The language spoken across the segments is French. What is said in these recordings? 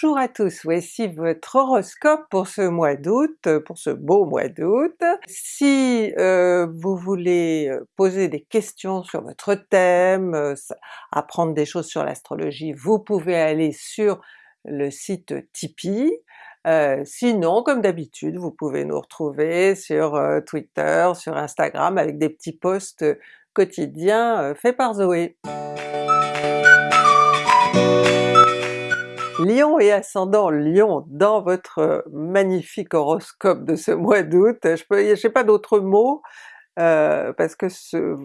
Bonjour à tous, voici votre horoscope pour ce mois d'août, pour ce beau mois d'août. Si euh, vous voulez euh, poser des questions sur votre thème, euh, apprendre des choses sur l'astrologie, vous pouvez aller sur le site Tipeee. sinon, comme d'habitude, vous pouvez nous retrouver sur Twitter, sur Instagram avec des petits posts quotidiens faits par Zoé. Lion et ascendant Lion dans votre magnifique horoscope de ce mois d'août, je n'ai pas d'autres mots, euh, parce que ce,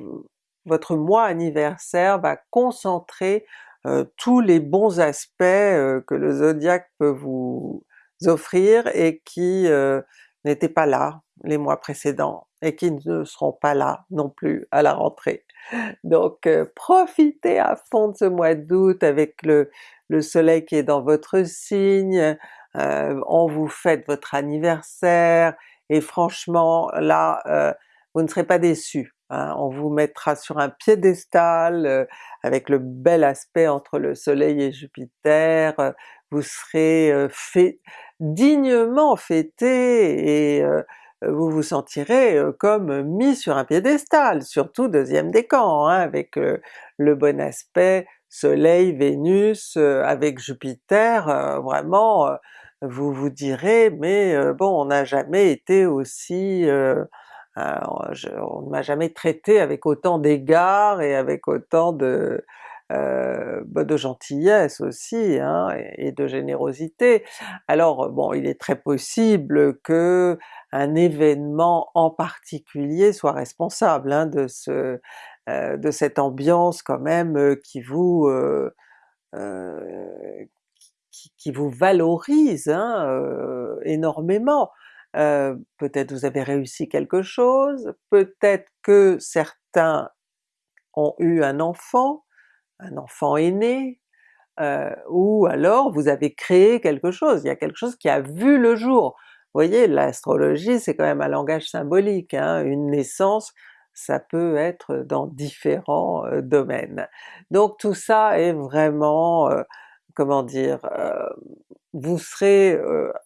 votre mois anniversaire va concentrer euh, tous les bons aspects euh, que le zodiaque peut vous offrir et qui n'étaient pas là les mois précédents et qui ne seront pas là non plus à la rentrée. Donc profitez à fond de ce mois d'août avec le, le soleil qui est dans votre signe, euh, on vous fête votre anniversaire, et franchement là euh, vous ne serez pas déçus. Hein. on vous mettra sur un piédestal euh, avec le bel aspect entre le soleil et Jupiter, vous serez fait, dignement fêté et vous vous sentirez comme mis sur un piédestal, surtout deuxième décan, hein, avec le bon aspect Soleil, Vénus, euh, avec Jupiter, euh, vraiment euh, vous vous direz mais bon on n'a jamais été aussi... on ne m'a jamais traité avec autant d'égards et avec autant de, bah, de gentillesse aussi hein, et, de générosité. Alors bon il est très possible que un événement en particulier soit responsable hein, de ce euh, de cette ambiance quand même euh, qui vous euh, qui, vous valorise hein, énormément. peut-être vous avez réussi quelque chose, peut-être que certains ont eu un enfant, un enfant aîné, ou alors vous avez créé quelque chose, il y a quelque chose qui a vu le jour. Vous voyez, l'astrologie c'est quand même un langage symbolique, hein, une naissance ça peut être dans différents domaines. Donc tout ça est vraiment, comment dire, vous serez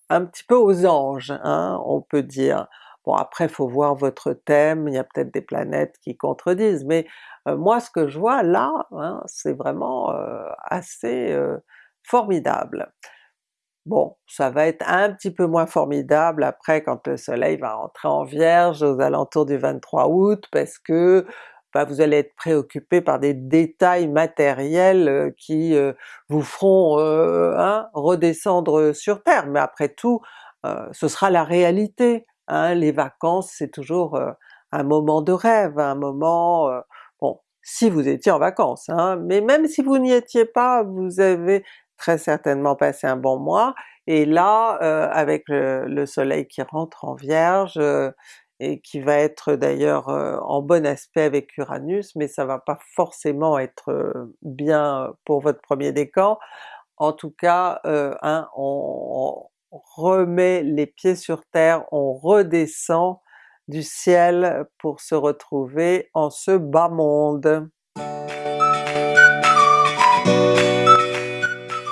un petit peu aux anges, hein, on peut dire. Bon après faut voir votre thème, il y a peut-être des planètes qui contredisent, mais moi ce que je vois là, hein, c'est vraiment assez formidable. Bon, ça va être un petit peu moins formidable après quand le soleil va rentrer en Vierge aux alentours du 23 août, parce que bah, vous allez être préoccupé par des détails matériels qui vous feront hein, redescendre sur Terre, mais après tout ce sera la réalité. Hein. Les vacances c'est toujours un moment de rêve, un moment... bon, si vous étiez en vacances, hein, mais même si vous n'y étiez pas, vous avez très certainement passer un bon mois, et là avec le, soleil qui rentre en Vierge, et qui va être d'ailleurs en bon aspect avec Uranus, mais ça va pas forcément être bien pour votre premier décan. En tout cas, hein, on remet les pieds sur terre, on redescend du ciel pour se retrouver en ce bas monde.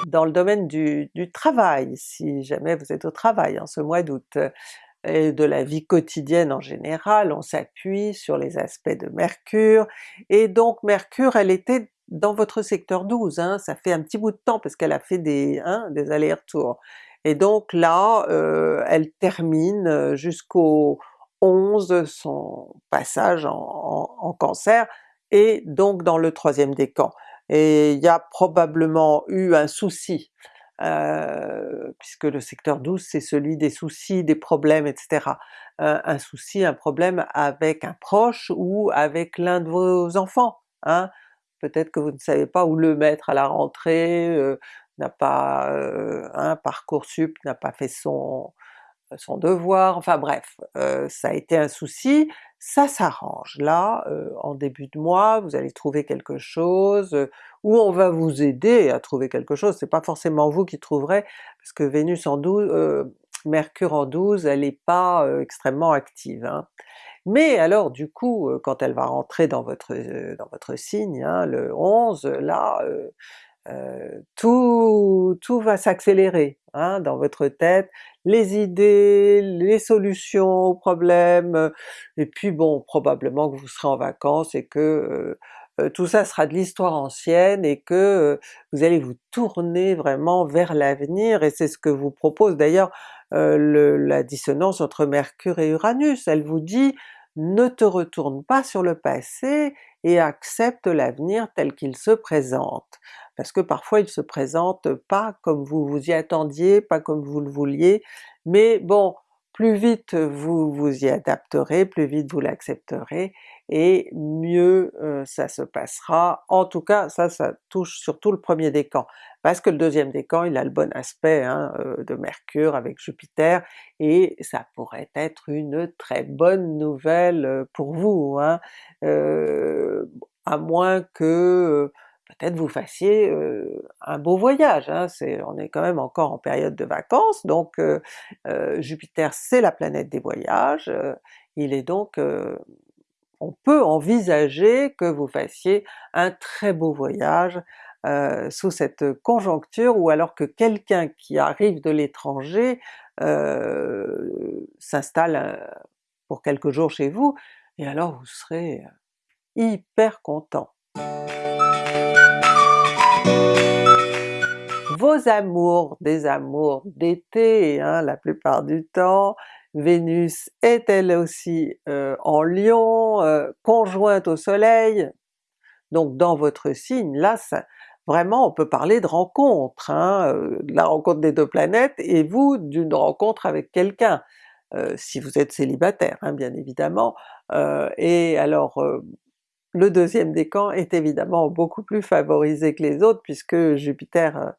Dans le domaine du, travail, si jamais vous êtes au travail en ce mois d'août, et de la vie quotidienne en général, on s'appuie sur les aspects de Mercure, et donc Mercure elle était dans votre secteur 12, hein, ça fait un petit bout de temps parce qu'elle a fait des, hein, des allers-retours. Et donc là, euh, elle termine jusqu'au 11 son passage en, Cancer, et donc dans le troisième décan et il y a probablement eu un souci, euh, puisque le secteur 12 c'est celui des soucis, des problèmes, etc. Euh, un souci, un problème avec un proche ou avec l'un de vos enfants. Hein? Peut-être que vous ne savez pas où le mettre à la rentrée, euh, n'a pas un Parcoursup n'a pas fait son, devoir, enfin bref, ça a été un souci, ça s'arrange. Là, en début de mois, vous allez trouver quelque chose, ou on va vous aider à trouver quelque chose, c'est pas forcément vous qui trouverez, parce que Vénus en 12, Mercure en 12, elle n'est pas extrêmement active. Hein. Mais alors du coup, quand elle va rentrer dans votre dans votre signe, hein, le 11, là tout, tout va s'accélérer hein, dans votre tête, les idées, les solutions aux problèmes, et puis bon probablement que vous serez en vacances et que tout ça sera de l'histoire ancienne et que vous allez vous tourner vraiment vers l'avenir, et c'est ce que vous propose d'ailleurs la dissonance entre Mercure et Uranus, elle vous dit ne te retourne pas sur le passé et accepte l'avenir tel qu'il se présente. Parce que parfois il se présente pas comme vous vous y attendiez, pas comme vous le vouliez, mais bon, plus vite vous vous y adapterez, plus vite vous l'accepterez, et mieux ça se passera. En tout cas ça, ça touche surtout le premier décan, parce que le deuxième décan il a le bon aspect hein, de Mercure avec Jupiter, et ça pourrait être une très bonne nouvelle pour vous, hein. à moins que peut-être vous fassiez un beau voyage, hein, on est quand même encore en période de vacances, donc Jupiter c'est la planète des voyages, il est donc on peut envisager que vous fassiez un très beau voyage sous cette conjoncture, ou alors que quelqu'un qui arrive de l'étranger s'installe euh, pour quelques jours chez vous, et alors vous serez hyper content. Vos amours, des amours d'été hein, la plupart du temps, Vénus est elle aussi euh, en Lion, euh, conjointe au soleil, donc dans votre signe, là ça, vraiment on peut parler de rencontre, hein, euh, de la rencontre des deux planètes, et vous d'une rencontre avec quelqu'un, si vous êtes célibataire hein, bien évidemment, et alors le deuxième décan est évidemment beaucoup plus favorisé que les autres puisque Jupiter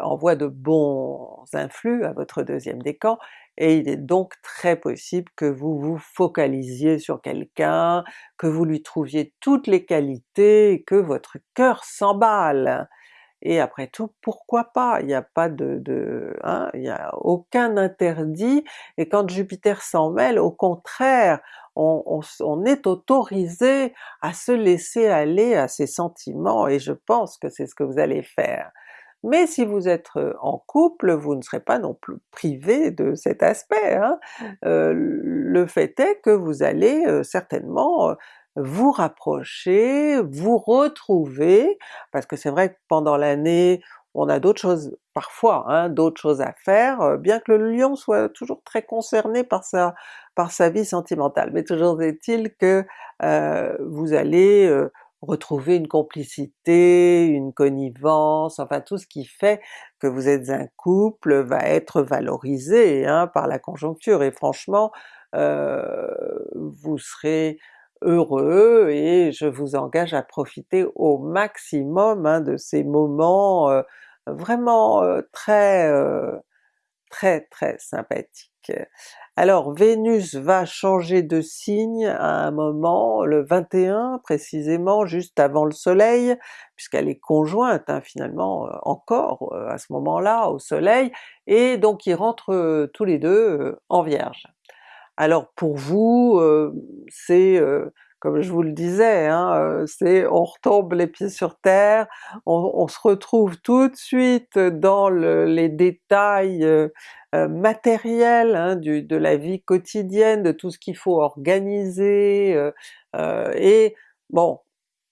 envoie de bons influx à votre deuxième décan, et il est donc très possible que vous vous focalisiez sur quelqu'un, que vous lui trouviez toutes les qualités, que votre cœur s'emballe. Et après tout, pourquoi pas? Il n'y a pas de... hein, il n'y a aucun interdit, et quand Jupiter s'en mêle, au contraire, on, est autorisé à se laisser aller à ses sentiments, et je pense que c'est ce que vous allez faire mais si vous êtes en couple, vous ne serez pas non plus privé de cet aspect. Hein. le fait est que vous allez certainement vous rapprocher, vous retrouver, parce que c'est vrai que pendant l'année on a d'autres choses, parfois, hein, d'autres choses à faire, bien que le Lion soit toujours très concerné par sa, par sa vie sentimentale, mais toujours est-il que vous allez retrouver une complicité, une connivence, enfin tout ce qui fait que vous êtes un couple va être valorisé hein, par la conjoncture, et franchement euh, vous serez heureux et je vous engage à profiter au maximum hein, de ces moments euh, vraiment très très très sympathiques. Alors Vénus va changer de signe à un moment, le 21 précisément, juste avant le soleil, puisqu'elle est conjointe hein, finalement encore à ce moment-là au soleil, et donc ils rentrent tous les deux en Vierge. Alors pour vous, c'est comme je vous le disais, hein, c'est on retombe les pieds sur terre, on, se retrouve tout de suite dans les détails matériels hein, de la vie quotidienne, de tout ce qu'il faut organiser, et bon,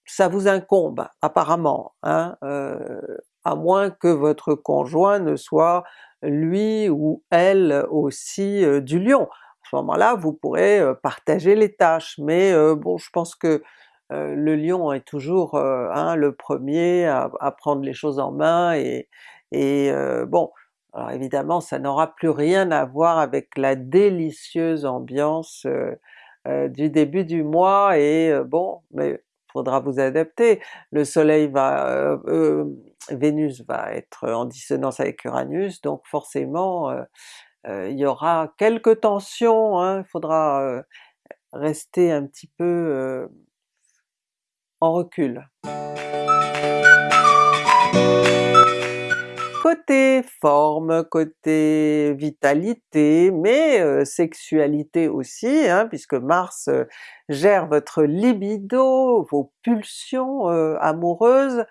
ça vous incombe apparemment, hein, à moins que votre conjoint ne soit lui ou elle aussi du Lion ce moment-là vous pourrez partager les tâches, mais bon je pense que le lion est toujours hein, le premier à, prendre les choses en main et, bon, alors évidemment ça n'aura plus rien à voir avec la délicieuse ambiance du début du mois et bon, mais faudra vous adapter. Le soleil va... Vénus va être en dissonance avec Uranus, donc forcément il y aura quelques tensions, hein, il faudra rester un petit peu en recul. Côté forme, côté vitalité, mais sexualité aussi, hein, puisque Mars gère votre libido, vos pulsions amoureuses,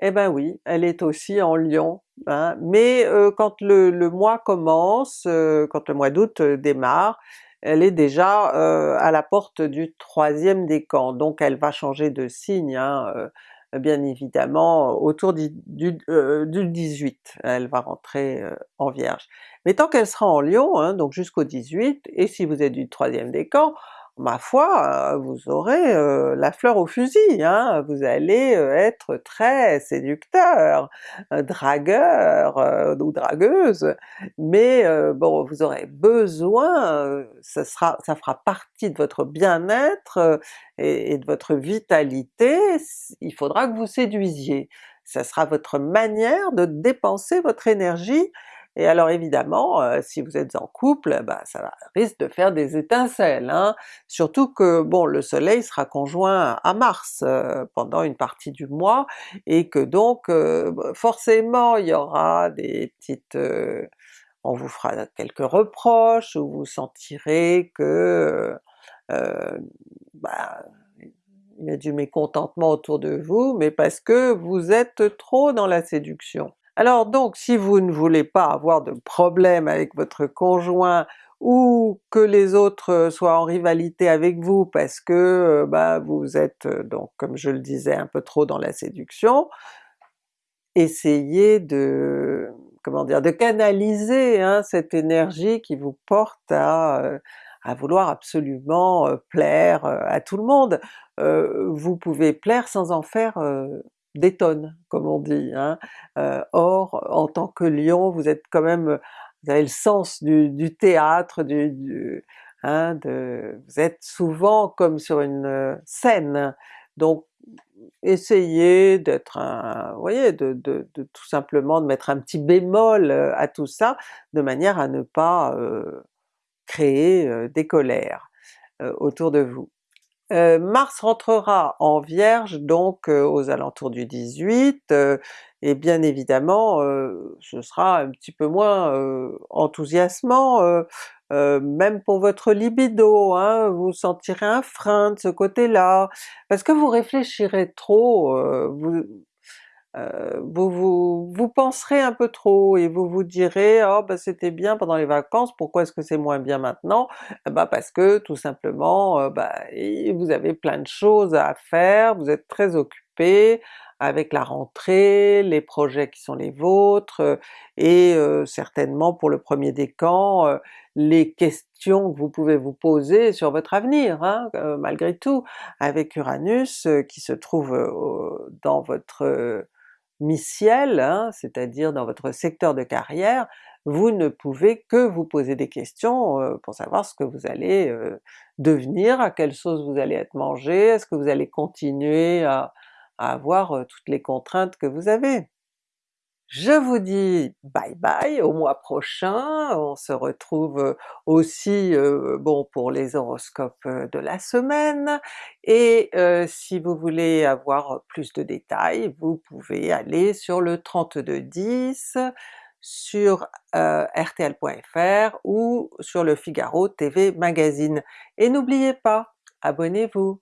Eh ben oui, elle est aussi en Lion, hein, mais euh, quand le, mois commence, euh, quand le mois d'août euh, démarre, elle est déjà à la porte du troisième décan, donc elle va changer de signe hein, bien évidemment autour du, 18, elle va rentrer en Vierge. Mais tant qu'elle sera en Lion, hein, donc jusqu'au 18, et si vous êtes du troisième décan, ma foi, euh, vous aurez euh, la fleur au fusil, hein? vous allez euh, être très séducteur, dragueur ou dragueuse, mais bon vous aurez besoin, ça, fera partie de votre bien-être et de votre vitalité, il faudra que vous séduisiez. Ça sera votre manière de dépenser votre énergie et alors évidemment, euh, si vous êtes en couple, bah, ça risque de faire des étincelles, hein? surtout que bon le soleil sera conjoint à Mars euh, pendant une partie du mois, et que donc euh, forcément il y aura des petites... on vous fera quelques reproches, ou vous sentirez que bah, il y a du mécontentement autour de vous, mais parce que vous êtes trop dans la séduction. Alors donc si vous ne voulez pas avoir de problème avec votre conjoint ou que les autres soient en rivalité avec vous parce que euh, bah, vous êtes euh, donc comme je le disais un peu trop dans la séduction, essayez de comment dire, de canaliser hein, cette énergie qui vous porte à, euh, vouloir absolument plaire à tout le monde. vous pouvez plaire sans en faire tonnes, comme on dit. Hein. Euh, or, en tant que lion, vous êtes quand même, vous avez le sens du, théâtre, du, hein, vous êtes souvent comme sur une euh, scène, donc essayez d'être un, vous voyez, de, de, tout simplement de mettre un petit bémol euh, à tout ça, de manière à ne pas créer des colères autour de vous. Euh, Mars rentrera en Vierge donc euh, aux alentours du 18, euh, et bien évidemment ce sera un petit peu moins enthousiasmant, même pour votre libido, hein, vous sentirez un frein de ce côté-là, parce que vous réfléchirez trop, vous, euh, vous, vous, vous, penserez un peu trop et vous vous direz oh ben c'était bien pendant les vacances, pourquoi est-ce que c'est moins bien maintenant? Bah parce que tout simplement euh, bah, vous avez plein de choses à faire, vous êtes très occupé avec la rentrée, les projets qui sont les vôtres, euh, et certainement pour le premier décan, les questions que vous pouvez vous poser sur votre avenir, hein, malgré tout, avec Uranus qui se trouve dans votre mi-ciel, hein, c'est-à-dire dans votre secteur de carrière, vous ne pouvez que vous poser des questions euh, pour savoir ce que vous allez euh, devenir, à quelle sauce vous allez être mangé, est-ce que vous allez continuer à, à avoir euh, toutes les contraintes que vous avez. Je vous dis bye bye au mois prochain, on se retrouve euh, aussi euh, bon pour les horoscopes euh, de la semaine, et si vous voulez avoir plus de détails, vous pouvez aller sur le 3210 sur rtl.fr ou sur le Figaro TV Magazine. Et n'oubliez pas, abonnez-vous!